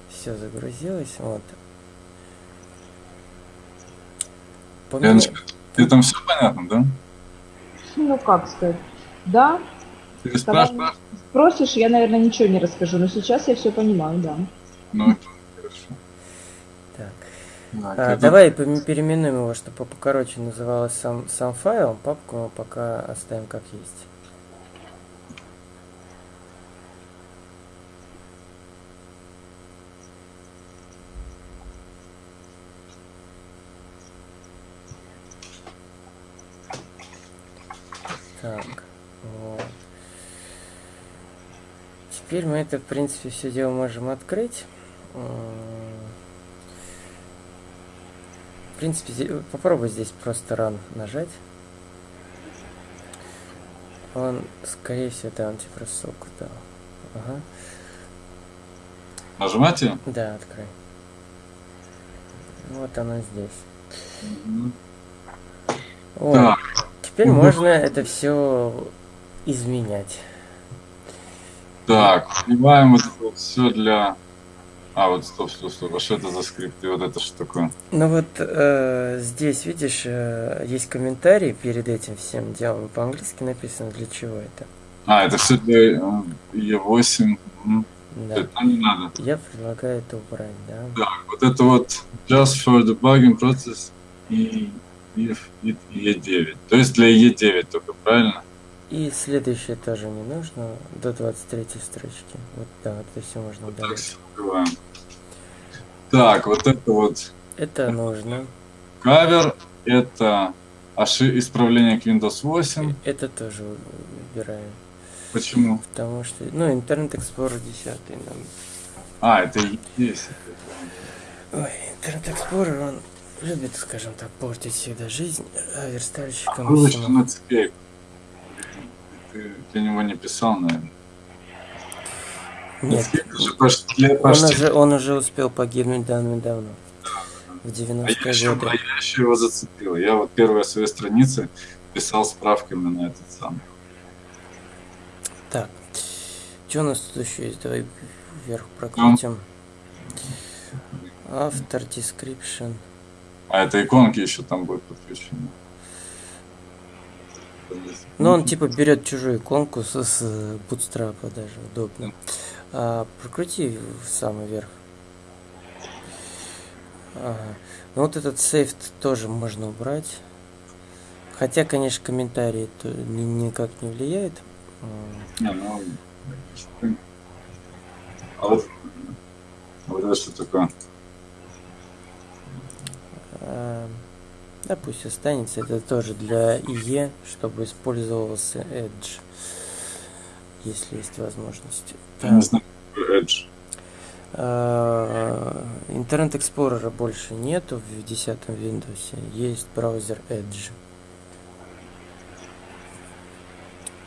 Все загрузилось. Вот. Леночка, тебе там все понятно, да? Ну, как сказать. Да, Ты Когда спрашиваешь? спросишь, я, наверное, ничего не расскажу, но сейчас я все понимаю, да. Ну, *laughs* хорошо. Так. Так, А, давай переименуем его, чтобы покороче называлось сам, сам файл. Папку мы пока оставим как есть. Так, вот. Теперь мы это, в принципе, все дело можем открыть. В принципе, попробуй здесь просто run нажать. Он, скорее всего, да, он тебе просто ссылку дал. Ага. Нажимайте? Да, открой. Вот оно здесь. Мгм. Вот. Так, Теперь Мгм. можно это все изменять. Так, вбиваем вот это вот все для... А, вот стоп, стоп, стоп, а что это за скрипт? И вот это что такое? Ну вот э, здесь, видишь, э, есть комментарий перед этим всем делом. По-английски написано, для чего это. А, это все для э, E8. Мгм. Да. Это не надо. Я предлагаю это убрать, да. Так, вот это вот just for debugging process и if it E9. То есть для E9 только, правильно? И следующее тоже не нужно, до 23 строчки. Вот да, вот это все можно Вот так удалить. открываем. Так, вот это вот Это нужно. кавер, это оши- исправление к Windows 8. Это тоже убираем. Почему? Потому что, ну, Internet Explorer 10 нам. А, это E10. Ой, Internet Explorer, он любит, скажем так, портить всегда жизнь а верстальщикам. Вылочка всему. на цепей. Ты для него не писал, наверное. Нет, Это же почти, он почти уже, он уже успел погибнуть давно-давно. В А я 90-е еще, а я еще его зацепил. Я вот первые свои страницы писал справками на этот сам. Так, что у нас тут еще есть? Давай вверх прокрутим. Автор, description. А это иконки еще там будет подключены. Ну, он типа берет чужую иконку с, с Bootstrap даже, удобно. А, прокрути в самый верх. Ага. Ну вот этот сейф тоже можно убрать. Хотя, конечно, комментарии это ни- никак не влияет. Не, ну, А вот, а вот это что такое? а, Да пусть останется. Это тоже для IE, чтобы использовался Edge. Если есть возможность. Я не знаю, какой Edge. А, Интернет Explorer больше нету в 10 Windows. Есть браузер Edge.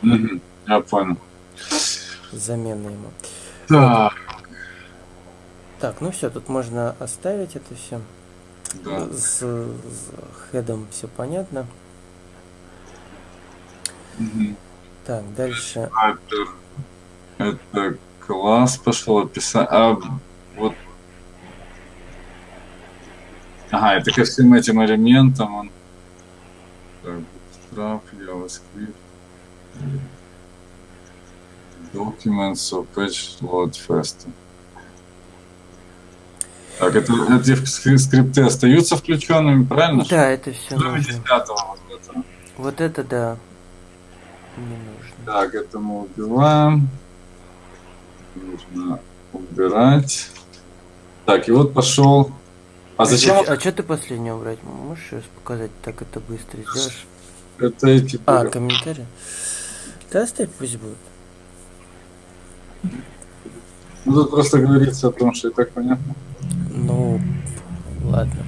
Мгм, Я понял. Замена ему. Так, Так, ну все, тут можно оставить это все. Да. С, с хедом все понятно. Мгм. Так, дальше. А, Это, это класс пошел описать. А вот. Ага, это ко всем этим элементам он. Так, Bootstrap, JavaScript. Documents of Patch Load Fast. Так, это, эти скри- скрипты остаются включенными, правильно? Да, это все Кроме нужно. 10 вот это. Вот это да. Не нужно. Так, это мы убиваем. Нужно убирать. Так, и вот пошел. А зачем А что ты последнее убрать? Можешь сейчас показать? Так это быстро сделаешь. это эти... А, комментарии? Да оставь, пусть будет. Ну, тут просто говорится о том, что и так понятно. Ну, ладно.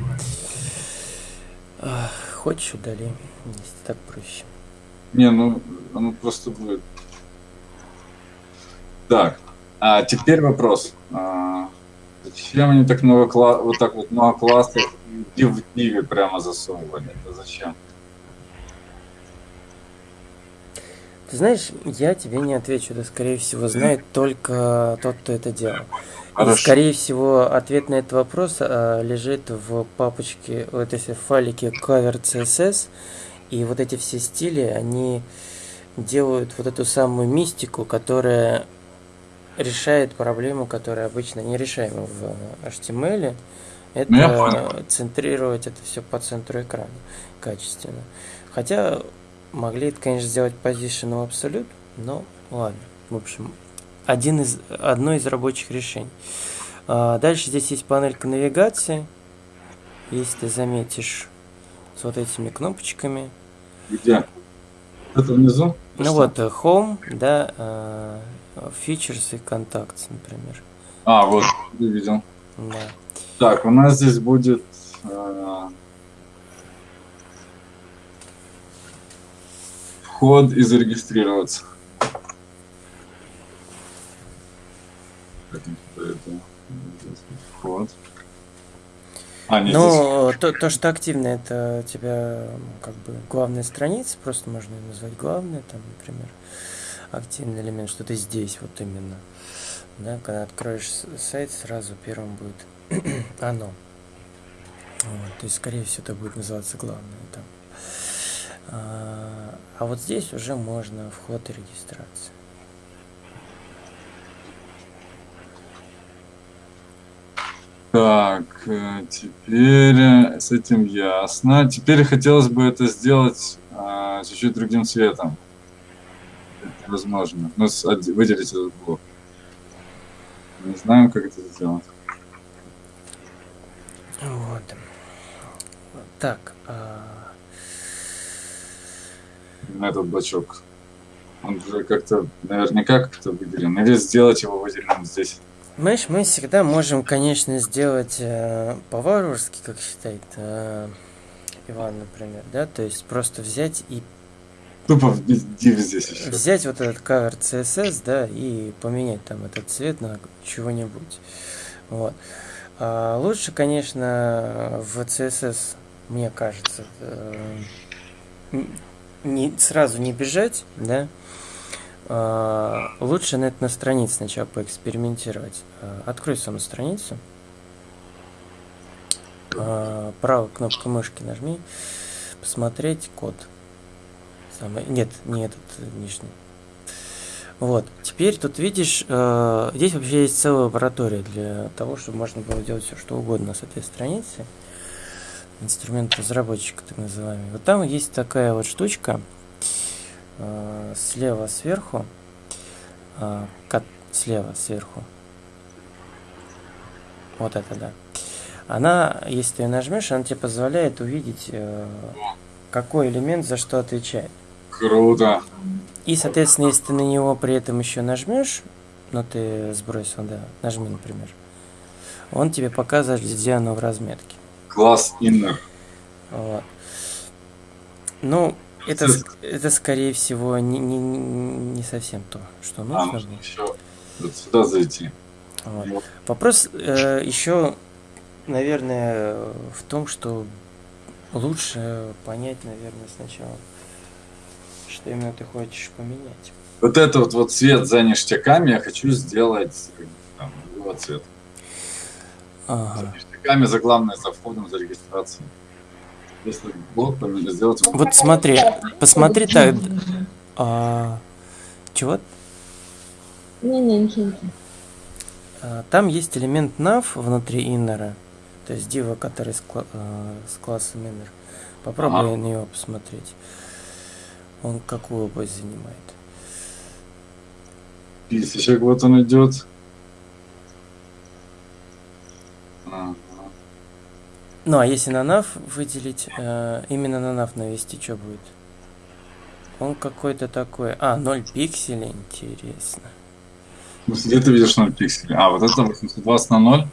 Хочешь удали, если так проще. Не, ну, оно просто будет. Так, а теперь вопрос. А, зачем они так много кла... вот так вот много классов в Диве прямо засовывали? Это зачем? Ты знаешь, я тебе не отвечу, это скорее всего знает только тот, кто это делал. И, Хорошо. скорее всего, ответ на этот вопрос а, лежит в папочке, вот эти файлике cover CSS, и вот эти все стили, они делают вот эту самую мистику, которая решает проблему, которая обычно не решаема в HTML. Это Ну, центрировать это все по центру экрана качественно. Хотя могли это, конечно, сделать position of absolute, но ладно. В общем, один из, одно из рабочих решений. А, Дальше здесь есть панелька навигации. Если ты заметишь с вот этими кнопочками. Где? Это внизу? Ну Что? вот, э, Home, да, э, Features и Contacts, например. А, вот, я видел. Да. Так, у нас здесь будет... э, вход и зарегистрироваться. Вход. А, нет, здесь Ну, то, то, что активно, это у тебя как бы главная страница, просто можно ее назвать главной, там, например, активный элемент, что ты здесь вот именно. Да, когда откроешь сайт, сразу первым будет *clears throat* оно. Вот, то есть, скорее всего, это будет называться главное там. А, а вот здесь уже можно вход и регистрация. Так, э, теперь э, с этим ясно. Теперь хотелось бы это сделать а, чуть-чуть другим цветом. Это возможно. Ну, выделить этот блок. Не знаем, как это сделать. Вот. Так, а, На этот блочок. Он уже как-то, наверняка как-то выделен. Или сделать его выделенным здесь. Знаешь, мы всегда можем, конечно, сделать э, по-варварски, как считает э, Иван, например, да, то есть просто взять и Тупо div здесь еще. взять вот этот кавер CSS, да, и поменять там этот цвет на чего-нибудь. Вот. А лучше, конечно, в CSS, мне кажется, э, не, сразу не бежать, да, а, лучше на это на странице сначала поэкспериментировать. А, Открой саму страницу. А, Правой кнопкой мышки нажми. Посмотреть код. Самый... Нет, не этот э, нижний. Вот. Теперь тут видишь, э, здесь вообще есть целая лаборатория для того, чтобы можно было делать все, что угодно с этой страницы. Инструмент разработчика, так называемый. Вот там есть такая вот штучка э, слева сверху. э, ко- слева сверху. Вот это да. Она, если ты ее нажмешь, она тебе позволяет увидеть, э, какой элемент за что отвечает. Круто. И, соответственно, если ты на него при этом еще нажмешь, ну ты сбросил, да, нажми, например, он тебе показывает, где оно в разметке. Класс inner. Вот. Ну, это, это скорее всего не, не, не совсем то, что А, нужно. нужно было. еще вот сюда зайти. Вот. Вот. Вопрос э, еще, наверное, в том, что лучше понять, наверное, сначала, что именно ты хочешь поменять. Вот это вот, вот цвет за ништяками я хочу сделать там, другого цвета. За Ништяками за главное, за входом, за регистрацией. Если блок поменять, сделать вот смотри, посмотри так. А, чего? Не-не, ничего, ничего. А, Там есть элемент nav внутри inner, то есть дива, который с, кла- э, с классом inner. Попробуй Ага. на него посмотреть. Он какую область занимает. Писечек вот он идет. Ага. Ну, а если на nav выделить, э, именно на nav навести, что будет? Он какой-то такой... А, 0 пикселей, интересно. Ну, Где ты видишь 0 пикселей? А, вот это 820 на 0.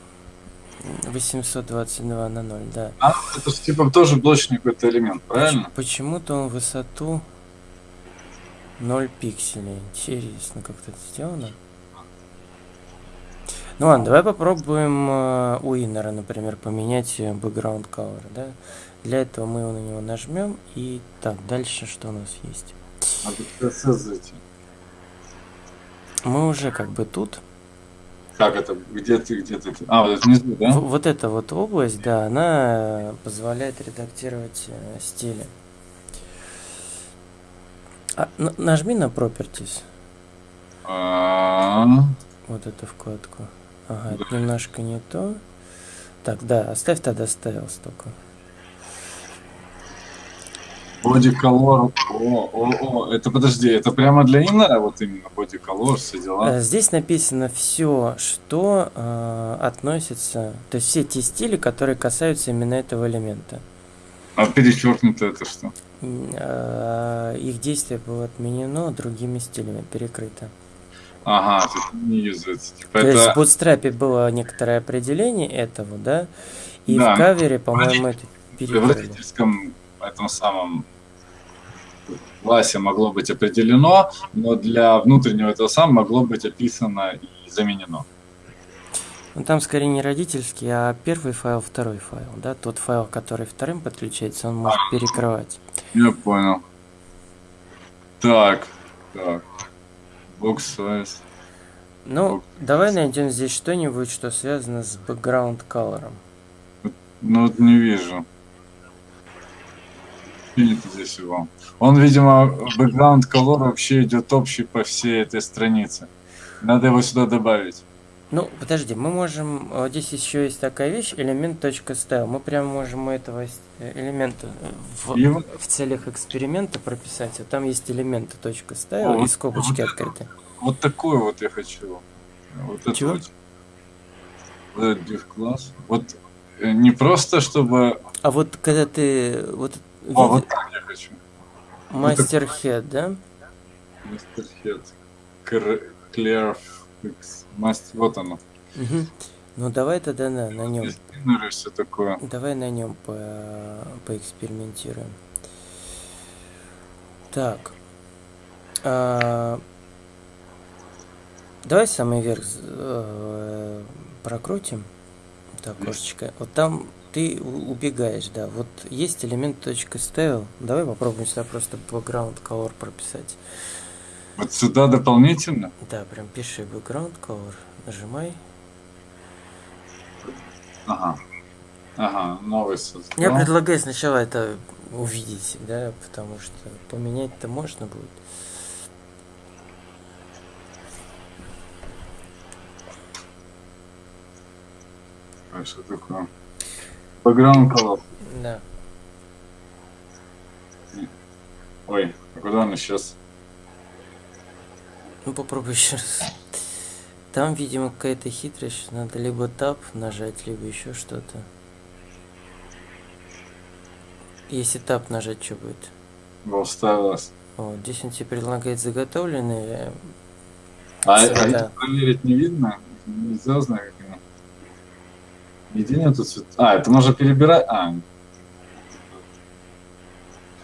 822 на 0, да. А, это же типа тоже блочный какой-то элемент, правильно? Поч- Почему-то он высоту 0 пикселей. Интересно, как это сделано. Ну ладно, давай попробуем э, у иннера, например, поменять э, background color, да? Для этого мы на него нажмем и так, дальше что у нас есть? Мы уже как бы тут. Как это? Где ты, где ты? А, вот это внизу, да? В- вот эта вот область, да, она позволяет редактировать э, стили. А, нажми на Properties. А, Вот эту вкладку. Ага, это немножко не то. Так, да, оставь тогда styles только. Body color. О, о, о, это подожди, это прямо для иннера вот именно body color, все дела. Э, Здесь написано все, что э, относится, то есть все те стили, которые касаются именно этого элемента. А перечеркнуто это что? Э, Их действие было отменено другими стилями, перекрыто. Ага, это не юзается. Типа То есть в это... Bootstrap было некоторое определение этого, да? И Да. в кавере, по-моему, это В перекрыли. родительском этом самом классе могло быть определено, но для внутреннего этого самого могло быть описано и заменено. Ну там скорее не родительский, а первый файл, второй файл, да? Тот файл, который вторым подключается, он может перекрывать. Я понял. Так, так. Box size. Ну, Ок. давай найдем здесь что-нибудь, что связано с background color. Ну вот не вижу. Нет здесь его. Он, видимо, background color вообще идет общий по всей этой странице. Надо его сюда добавить. Ну, подожди, мы можем... вот Здесь еще есть такая вещь, элемент.style. Мы прямо можем у этого э, элемента э, в, Его? в целях эксперимента прописать. Вот там есть элементы .style и вот- скобочки вот открыты. Вот такой вот я хочу. Вот это Чего? вот. Вот этот div класс. Вот э, не просто чтобы. А вот когда ты... Вот, О, вот види- так я хочу. Мастер Head, да? Mr. Head. Cr- Clear Fix. Маст- Вот оно. Мгм. Ну давай тогда на, на нем. Спиннеры, все такое. Давай на нем по, поэкспериментируем. Так. А, давай самый верх э, прокрутим. Так, окошечко. Вот там ты убегаешь, да. Вот есть элемент точка style. Давай попробуем сюда просто background color прописать. Вот сюда дополнительно. Да, прям пиши background color. Нажимай. Ага. Ага, новый создал. Я предлагаю сначала это увидеть, да, потому что поменять-то можно будет. А что такое? Background color. Да. Ой, а куда он исчез? Ну попробуй еще раз. Там, видимо, какая-то хитрость. Надо либо тап нажать, либо еще что-то. Если тап нажать, что будет? Его вставилось. Вот, здесь он тебе предлагает заготовленные. А, а Цвета. это проверить не видно? Нельзя знать, как оно. Нигде нету цвет. А, это можно перебирать. А.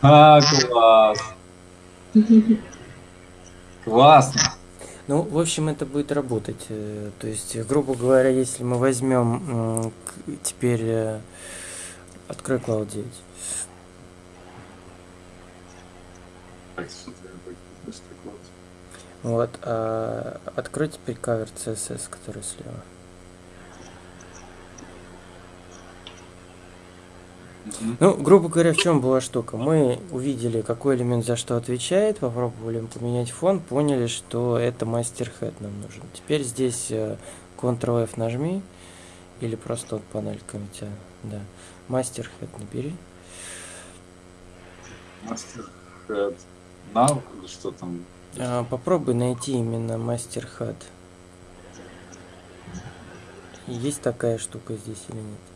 А, класс. *laughs* Классно. Ну, в общем, это будет работать. Э, То есть, грубо говоря, если мы возьмем теперь э, открой Cloud 9. Так, что-то я так- просто так вот. Вот, а открой теперь кавер CSS, который слева. Ну, грубо говоря, в чем была штука? Мы увидели, какой элемент за что отвечает, попробовали поменять фон, поняли, что это мастер-хед нам нужен. Теперь здесь э, Ctrl-F нажми, или просто вот панелька у тебя, да. Мастер-хед набери. Мастер Head. Now или что там? А, попробуй найти именно мастер-хед. Есть такая штука здесь или нет?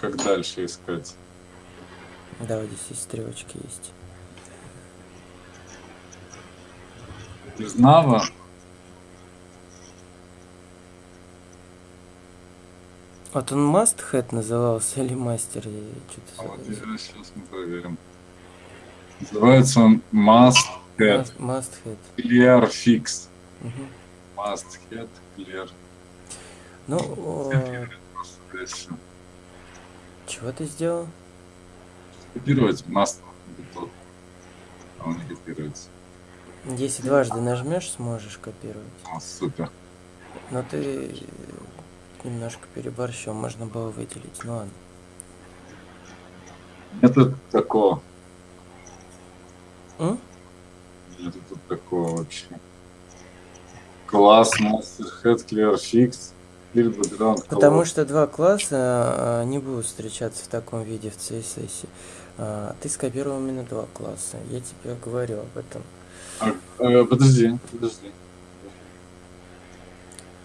Как дальше искать? Да, вот здесь есть стрелочки есть. Из Нава? Вот он must head назывался или мастер? Я А вот сейчас мы проверим. Называется он Must Head Must, must head. Clear Fix. Must Head Clear. Ну, о, Просто здесь всё. Чего ты сделал? Копировать. Тут. А он не копируется. Если дважды нажмешь, сможешь копировать. О, супер. Но ты немножко переборщил, можно было выделить. Ну ладно. Нету такого. М? Нету тут такого вообще. Класс Master Head Clear Fix. Потому что два класса а, не будут встречаться в таком виде в CSS. А, ты скопировал именно два класса. Я тебе говорю об этом. А, э, подожди, подожди.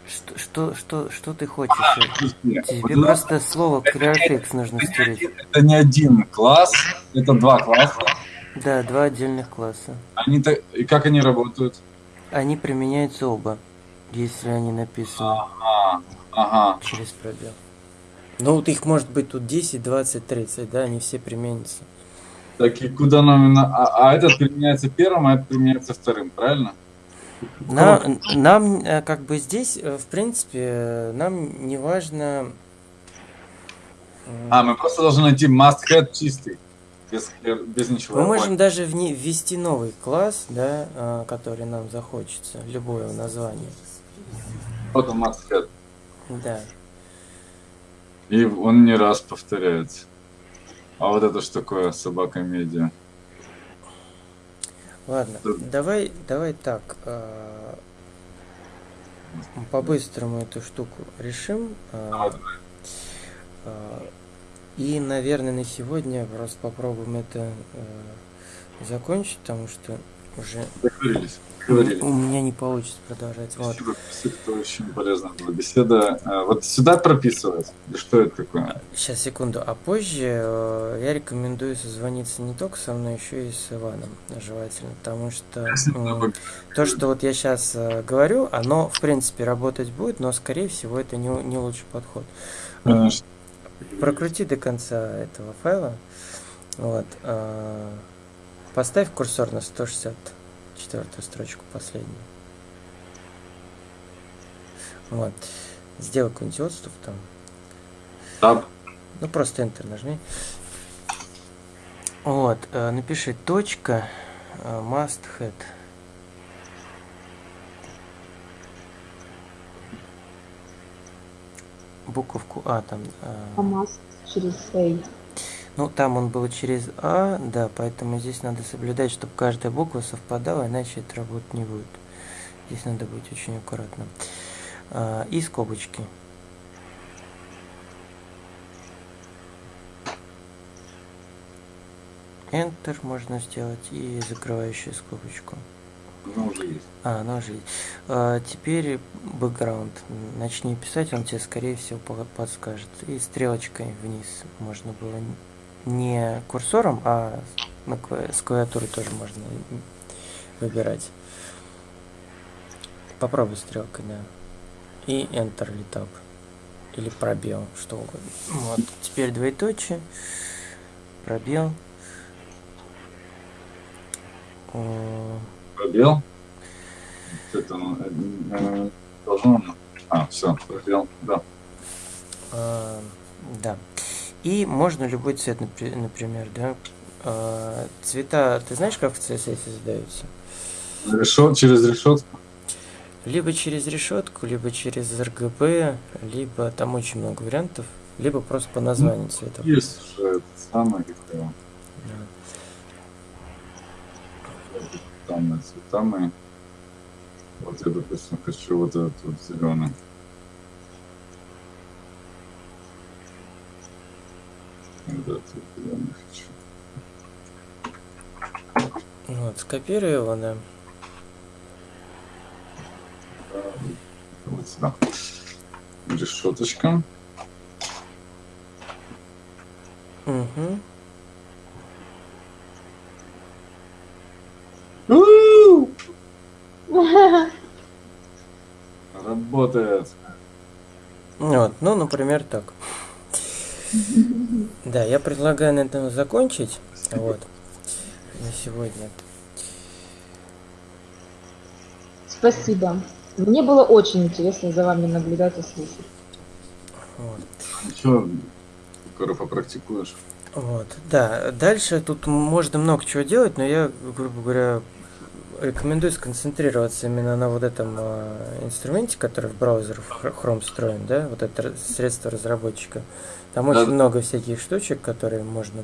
Что, что, что, что ты хочешь? подожди. Тебе Вот у нас просто слово ClearFix нужно стереть. Это не один класс, это два класса. Да, два отдельных класса. Они то и как они работают? Они применяются оба, если они написаны А, ага. через пробел. Ну, вот их может быть тут 10, 20, 30, да, они все применятся. Так и куда нам А, а этот применяется первым, а этот применяется вторым, правильно? На- нам, э, как бы здесь, э, в принципе, э, нам не важно... м, А, мы просто должны найти must head чистый. Без, без ничего. Мы можем даже вне- ввести новый класс, да, э, который нам захочется, любое название. Вот он head. Да. И он не раз повторяется. А вот это что такое собака медиа? Ладно, Да. давай, давай так. э, По-быстрому эту штуку решим. э, э, И, наверное, на сегодня просто попробуем это закончить, потому что уже Договорились. Договорились. у меня не получится продолжать. Вот. Спасибо, это очень полезная была беседа. А, Вот сюда прописывать? Что это такое? Сейчас, секунду. А позже э, я рекомендую созвониться не только со мной, еще и с Иваном, желательно, потому что то, что вот я сейчас говорю, оно, в принципе, работать будет, но, скорее всего, это не, не лучший подход. Э, Конечно. Прокрути до конца этого файла. Вот. э, Поставь курсор на 164 строчку последнюю. Вот. Сделай какой-нибудь отступ там. Таб. Ну, просто Enter нажми. Вот, э, напиши точка э, must head. Буковку А там. э, КамАЗ через A. ну, там он был через А, да, поэтому здесь надо соблюдать, чтобы каждая буква совпадала, иначе это работать не будет. Здесь надо быть очень аккуратным. А, и скобочки. Enter можно сделать и закрывающую скобочку. Ну, уже есть. А, она уже есть. А, теперь бэкграунд. Начни писать, он тебе, скорее всего, по- подскажет. И стрелочкой вниз можно было не курсором, а на с клавиатуры тоже можно выбирать. Попробуй стрелкой, да. И Enter или Tab. Или пробел, что угодно. Вот. Теперь двоеточие. Пробел. Пробел. Это ну, э, должно... А, все, пробел, да. А, да. И можно любой цвет, напри- например, да. А, цвета, ты знаешь, как в CSS задаются? Решет, через решетку. Либо через решетку, либо через RGB, либо там очень много вариантов. либо просто по названию цветов. Есть уже это самое, как его, Да. там цветами. Вот я, допустим, хочу вот этот вот зеленый. Вот да. Вот сюда. Решеточка. Угу. Работает. Вот, ну, например, так. *laughs* Да, я предлагаю на этом закончить. Вот. На сегодня. Спасибо. Мне было очень интересно за вами наблюдать и слушать. Вот. Скоро попрактикуешь. Вот, да. Дальше тут можно много чего делать, но я, грубо говоря, рекомендую сконцентрироваться именно на вот этом а, инструменте, который в браузер в Chrome встроен, да, вот это средство разработчика. Там Да. очень много всяких штучек, которые можно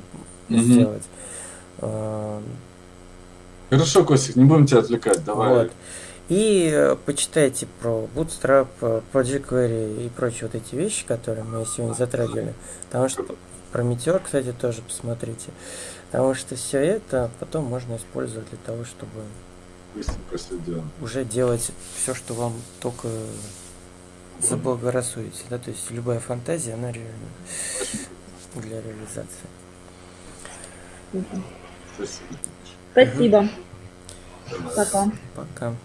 Мгм. сделать. А, Хорошо, Костик, не будем тебя отвлекать. Давай. Вот. И э, почитайте про Bootstrap, э, Project Query и прочие вот эти вещи, которые мы сегодня затрагивали. Потому что про Meteor, кстати, тоже посмотрите. Потому что все это потом можно использовать для того, чтобы Быстренько все делаем. уже делать все, что вам только заблагорассудите. Да? То есть любая фантазия, она реально для реализации. Спасибо. Спасибо. Пока. Пока.